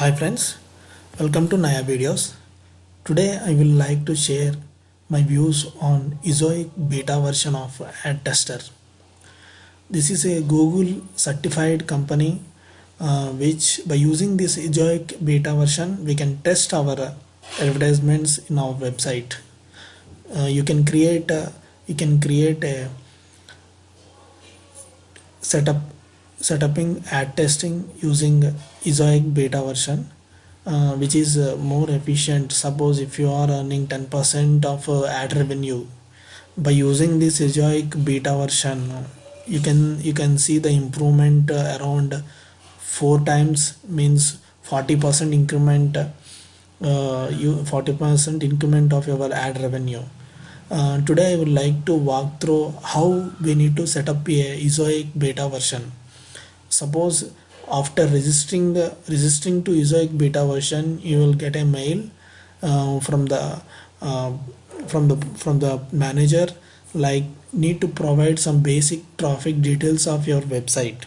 Hi friends, welcome to Naya videos. Today I will like to share my views on Ezoic beta version of Ad Tester. This is a Google certified company uh, which by using this Ezoic beta version we can test our advertisements in our website. Uh, you can create a, you can create a setup setuping ad testing using Ezoic beta version uh, which is uh, more efficient. Suppose if you are earning 10% of uh, ad revenue by using this Ezoic beta version you can you can see the improvement uh, around four times means 40% increment uh, you 40% increment of your ad revenue. Uh, today I would like to walk through how we need to set up a Ezoic beta version suppose after registering the registering to Ezoic beta version you will get a mail uh, from the uh, from the from the manager like need to provide some basic traffic details of your website.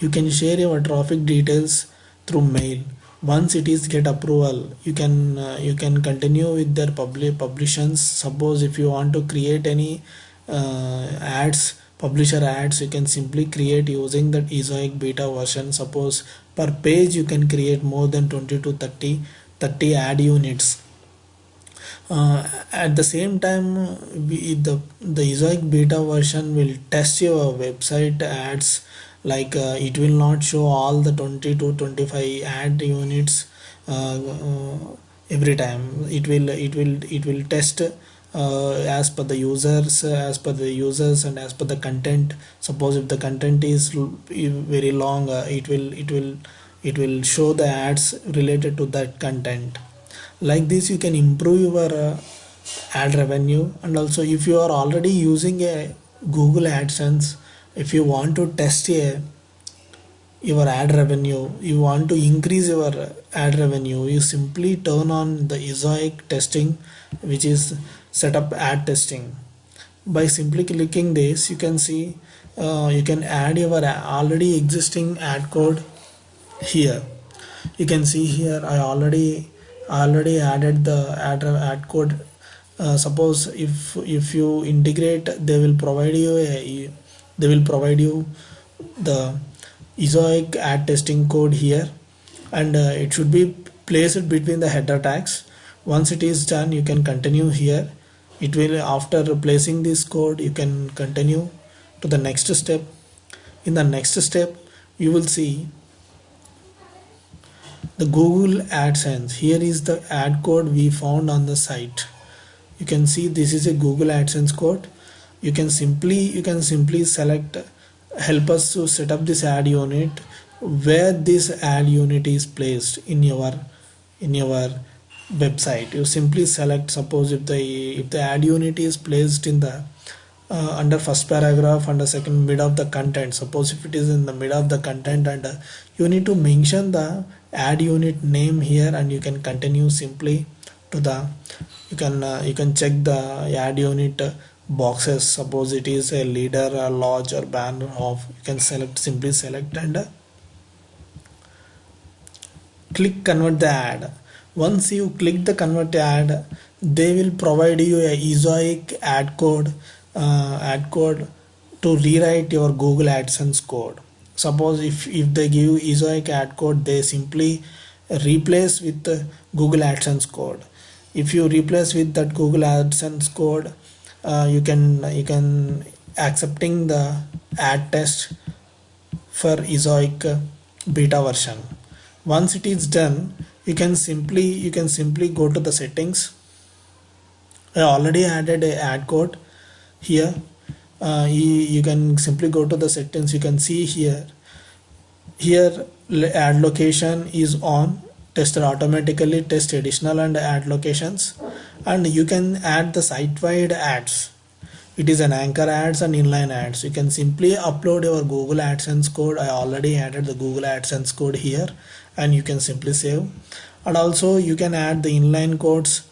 You can share your traffic details through mail. Once it is get approval you can uh, you can continue with their public publications. Suppose if you want to create any uh, ads publisher ads you can simply create using that Ezoic beta version. Suppose per page you can create more than 20 to 30 30 ad units. Uh, at the same time we, the the Ezoic beta version will test your website ads like uh, it will not show all the 20 to 25 ad units uh, uh every time. It will it will it will test as per the users as per the users and as per the content. Suppose if the content is very long uh, it will it will it will show the ads related to that content. Like this you can improve your uh, ad revenue. And also if you are already using a google adsense if you want to test a your ad revenue you want to increase your ad revenue you simply turn on the Ezoic testing which is set up ad testing. By simply clicking this you can see uh, you can add your already existing ad code here. You can see here I already already added the ad, ad code. Uh, suppose if if you integrate they will provide you a they will provide you the Ezoic ad testing code here. And uh, it should be placed between the header tags. Once it is done you can continue here it will after replacing this code you can continue to the next step. In the next step you will see the Google AdSense. Here is the ad code we found on the site. You can see this is a Google AdSense code. You can simply you can simply select help us to set up this ad unit where this ad unit is placed in your in your website. You simply select suppose if the if the ad unit is placed in the uh, under first paragraph under second mid of the content. Suppose if it is in the mid of the content and uh, you need to mention the ad unit name here and you can continue simply to the you can uh, you can check the ad unit boxes. Suppose it is a leader a lodge or banner of you can select simply select and uh, click convert the ad once you click the convert ad they will provide you a Ezoic ad code uh, ad code to rewrite your Google AdSense code. Suppose if if they give you Ezoic ad code they simply replace with Google AdSense code. If you replace with that Google AdSense code uh, you can you can accepting the ad test for Ezoic beta version. Once it is done you can simply you can simply go to the settings. I already added a ad code here. Uh, you, you can simply go to the settings. You can see here. Here ad location is on. Tester automatically test additional and ad locations. And you can add the site-wide ads it is an anchor ads and inline ads. You can simply upload your google adsense code. I already added the google adsense code here and you can simply save. And also you can add the inline codes.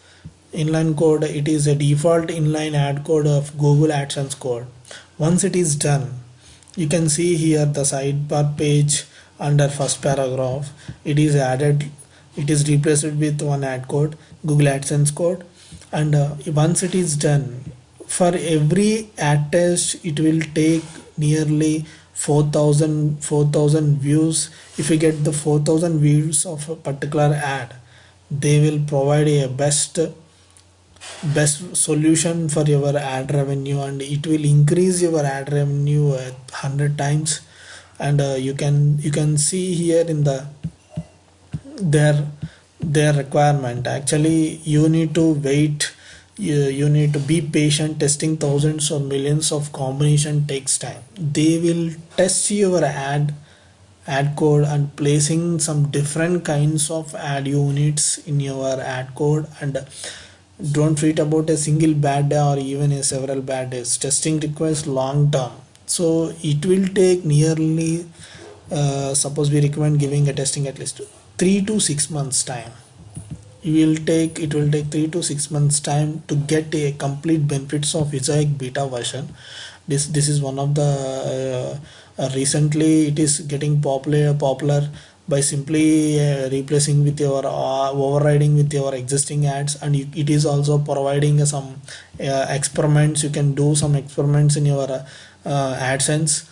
Inline code it is a default inline ad code of google adsense code. Once it is done you can see here the sidebar page under first paragraph. It is added. It is replaced with one ad code google adsense code. And uh, once it is done for every ad test it will take nearly 4000 4000 views. If you get the 4000 views of a particular ad they will provide a best best solution for your ad revenue and it will increase your ad revenue 100 times. And uh, you can you can see here in the their their requirement. Actually you need to wait you, you need to be patient testing thousands or millions of combination takes time. They will test your ad ad code and placing some different kinds of ad units in your ad code and don't treat about a single bad day or even a several bad days. Testing requires long term. So it will take nearly uh, suppose we recommend giving a testing at least three to six months time you will take it will take three to six months time to get a complete benefits of Ezoic beta version. This this is one of the uh, uh, recently it is getting popular popular by simply uh, replacing with your uh, overriding with your existing ads. And you, it is also providing some uh, experiments. You can do some experiments in your uh, AdSense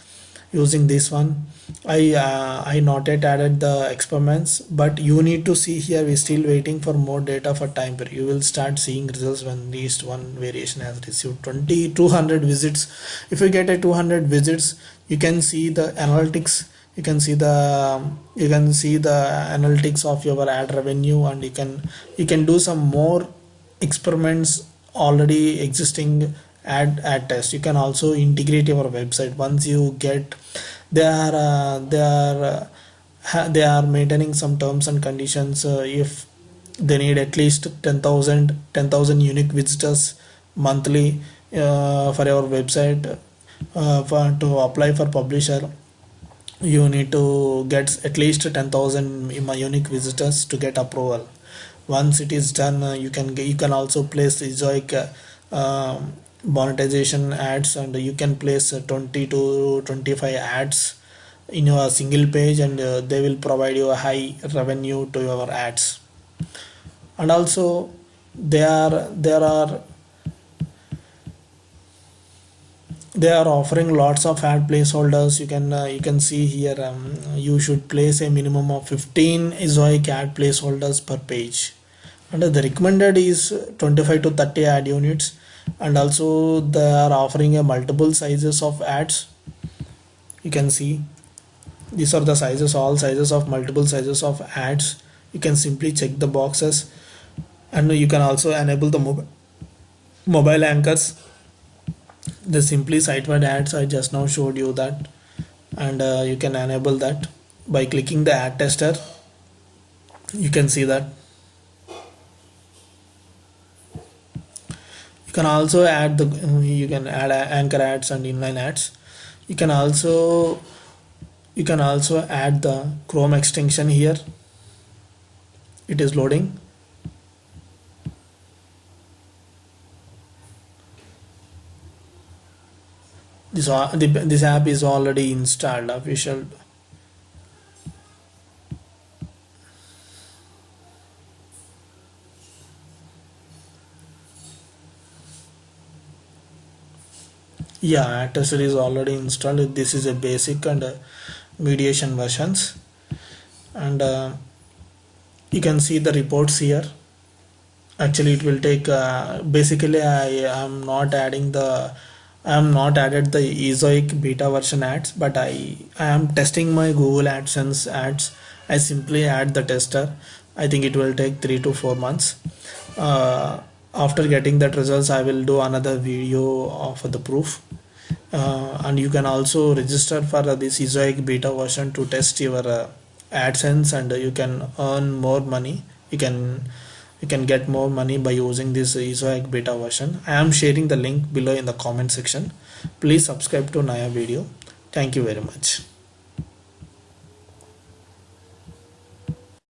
using this one. I uh, I not yet added the experiments but you need to see here we're still waiting for more data for time period. You will start seeing results when least one variation has received 20 200 visits. If you get a 200 visits you can see the analytics you can see the you can see the analytics of your ad revenue and you can you can do some more experiments already existing ad ad test. You can also integrate your website. Once you get they are uh, they are uh, they are maintaining some terms and conditions uh, if they need at least 10,000 10,000 unique visitors monthly uh, for your website uh, for to apply for publisher you need to get at least 10,000 unique visitors to get approval. Once it is done uh, you can you can also place uh, um, monetization ads and you can place uh, 20 to 25 ads in your single page and uh, they will provide you a high revenue to your ads. And also there are there are they are offering lots of ad placeholders. You can uh, you can see here um, you should place a minimum of 15 Ezoic ad placeholders per page. And the recommended is 25 to 30 ad units and also they are offering a multiple sizes of ads. You can see. These are the sizes all sizes of multiple sizes of ads. You can simply check the boxes. And you can also enable the mobile mobile anchors. The simply site-wide ads I just now showed you that. And uh, you can enable that by clicking the ad tester. You can see that you can also add the you can add anchor ads and inline ads. You can also you can also add the chrome extension here. It is loading. This uh, this app is already installed official yeah tester is already installed. This is a basic and uh, mediation versions. And uh, you can see the reports here. Actually it will take uh, basically I am not adding the I am not added the Ezoic beta version ads but I, I am testing my Google AdSense ads. I simply add the tester. I think it will take three to four months. Uh, after getting that results I will do another video of the proof. Uh, and you can also register for uh, this Ezoic beta version to test your uh, AdSense and you can earn more money. You can you can get more money by using this Ezoic beta version. I am sharing the link below in the comment section. Please subscribe to Naya video. Thank you very much